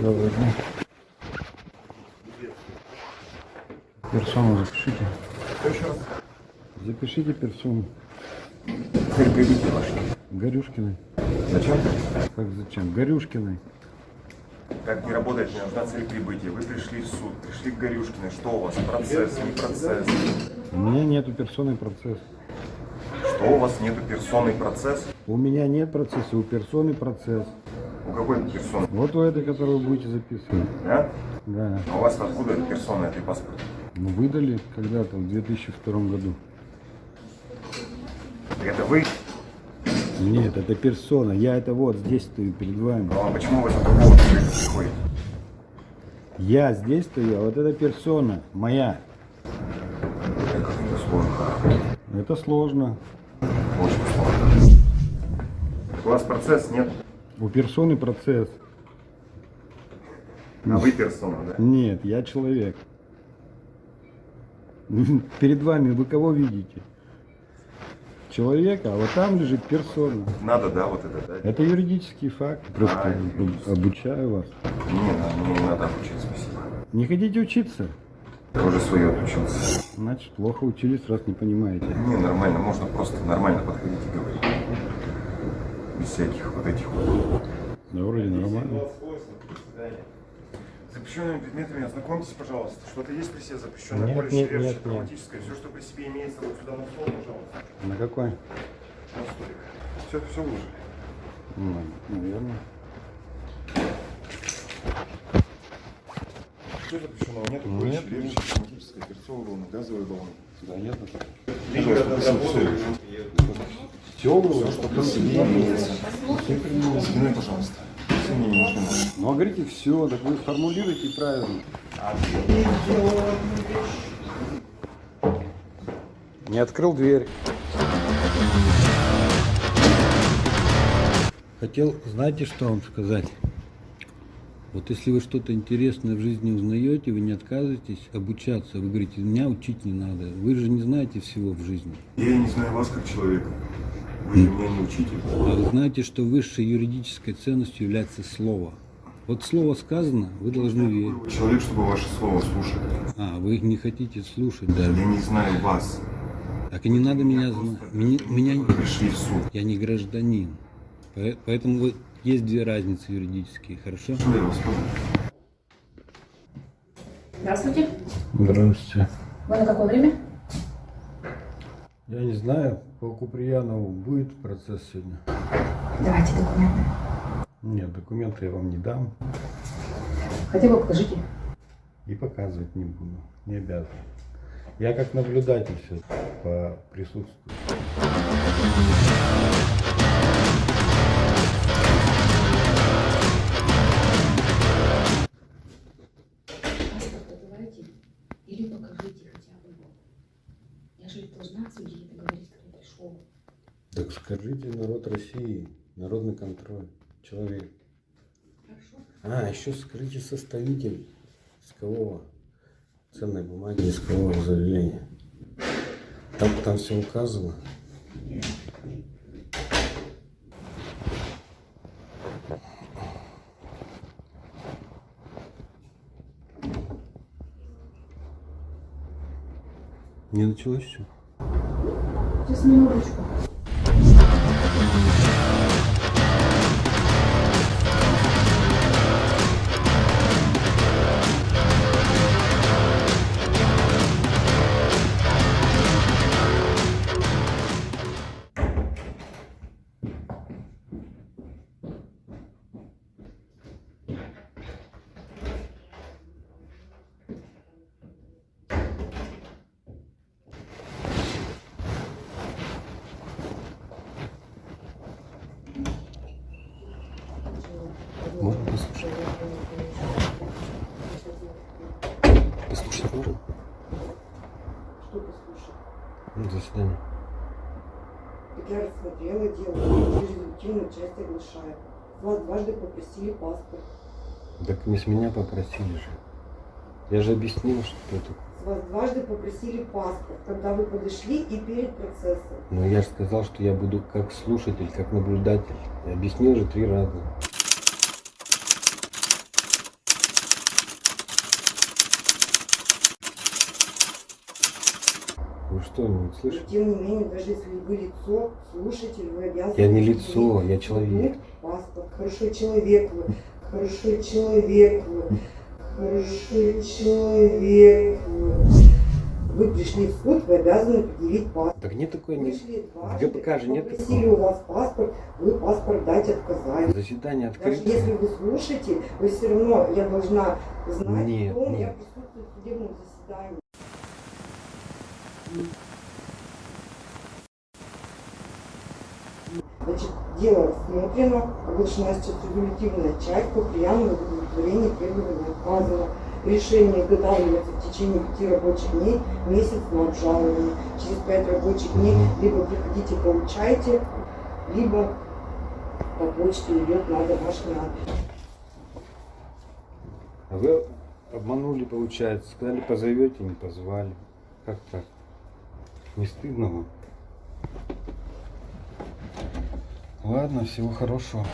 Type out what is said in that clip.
Добрый день. Персону запишите. Запишите персону. Прибытия вашей. Горюшкиной. Зачем? Как зачем? Горюшкиной. Так не работает, мне нужна цель прибытия. Вы пришли в суд, пришли к Горюшкиной. Что у вас? Процесс, не процесс? У меня нету персоны процесс. Что у вас нету персонный процесс? У меня нет процесса, у персоны процесс. У какой персоны? Вот у этой, которую вы будете записывать. Да? Да. А у вас откуда эта персона, этой паспорт? Ну, выдали когда-то, в 2002 году. Это вы? Нет, это персона. Я это вот здесь стою перед вами. Ну, а почему вы за другого приходите? Я здесь стою, а вот эта персона моя. Это сложно. Это сложно. Очень сложно. У вас процесс нет, У персоны процесс. а вы персона, да? Нет, я человек. Перед вами вы кого видите? Человека, а вот там лежит персона. Надо, да, вот это, да? Это юридический факт. Просто А, юридический. обучаю вас. Не, надо, мне не надо обучить, спасибо. Не хотите учиться? Я уже свое отучился. Значит, плохо учились, раз не понимаете. Не, нормально, можно просто нормально подходить и говорить. Без всяких вот этих вот. Да, вроде нормально. Запрещенными предметами ознакомьтесь, пожалуйста. Что-то есть при себе запрещенное Нет, поле, нет, нет, нет. травматическое. Все, что при себе имеется, вот сюда на стол, пожалуйста. На какой? На столик. Все, все выложили. Ну, наверное. Что запрещенного? Нет, Нет, щеревшее, травматическое, перцовый баллон, газовый баллон. Да, нет. Все, все, что при себе имеется. Спиной, пожалуйста. Нужно. Ну, а говорите все, так вы формулируйте правильно. Не открыл дверь. Хотел, знаете, что вам сказать? Вот если вы что-то интересное в жизни узнаете, вы не отказываетесь обучаться. Вы говорите, меня учить не надо. Вы же не знаете всего в жизни. Я не знаю вас как человека. Вы же меня не учите. А вы знаете, что высшей юридической ценностью является слово. Вот слово сказано, вы должны верить. Человек, чтобы ваше слово слушать. А, вы не хотите слушать даже. Я не знаю вас. Так и не надо меня знать. Меня, меня не- пришли в суд. я не гражданин. Поэтому вот есть две разницы юридические, хорошо? Здравствуйте. Здравствуйте. Вы на какое время? Я не знаю, по Куприянову будет процесс сегодня? Давайте документы. Нет, документы я вам не дам Хотя бы покажите. и показывать не буду. Не обязан. Я как наблюдатель все по присутствию. Или покажите хотя бы его. Я же должна судить это говорить, кто пришел. Так скажите, народ России, народный контроль, человек. Хорошо. А, еще скажите составитель искового ценной бумаги искового заявления. Там, там все указано. Не началось все? Сейчас минуточку. Рассмотрела дело, результативную часть оглашает. Вас дважды попросили паспорт. Так не с меня попросили же. Я же объяснил, что это. С вас дважды попросили паспорт, когда вы подошли и перед процессом. Но я же сказал, что я буду как слушатель, как наблюдатель. Я объяснил же три раза. Вы что, не Но, слышите? тем не менее, даже если вы лицо, слушатель, вы обязаны... Я не лицо, я человек. Паспорт. Хорошо, человек вы. Хорошо, человек вы. Хорошо, человек вы. Вы пришли в суд, вы обязаны предъявить паспорт. Так нет такой не... В ГПК же нет такого. у вас паспорт, вы паспорт дать отказали. Заседание Даже открыто. если вы слушаете, вы все равно, я должна знать, Нет, меня нет. присутствует в судебном заседании. Значит, дело рассмотрено, оглашена резолютивная часть по прияму удовлетворения требований отказано. Решение изготавливается в течение пяти рабочих дней, месяц на обжалование. Через пять рабочих дней либо приходите, получайте, либо по почте идет на домашний адрес. А вы обманули, получается. Сказали, позовете, не позвали. Как так? Не стыдно вам? Ладно, всего хорошего.